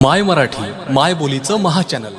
माय मराठी माय बोलीचं महाचॅनल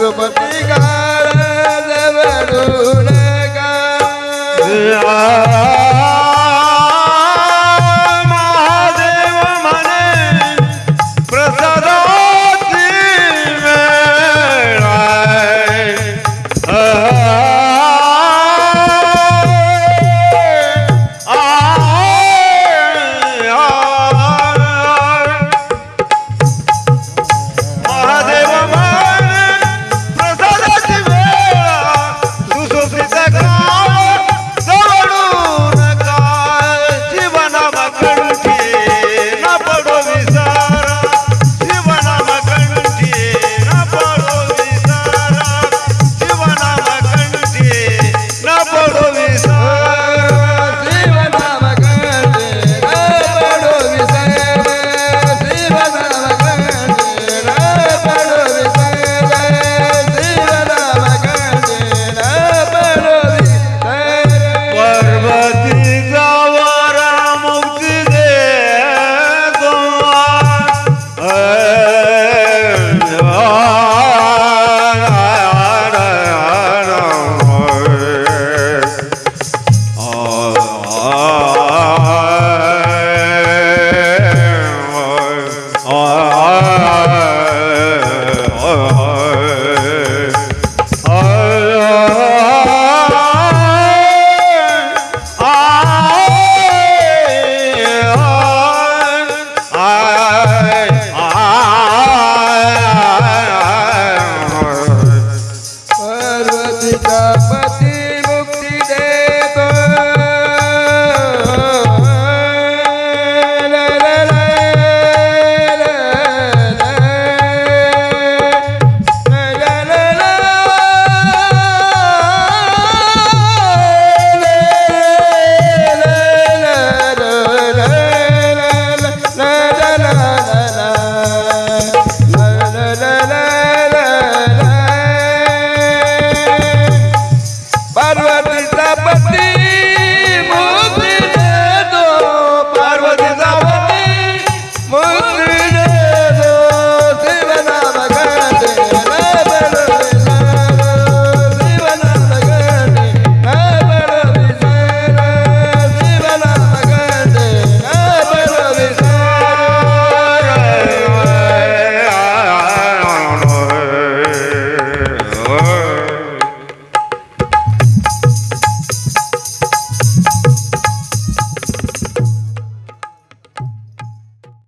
प्रसादाची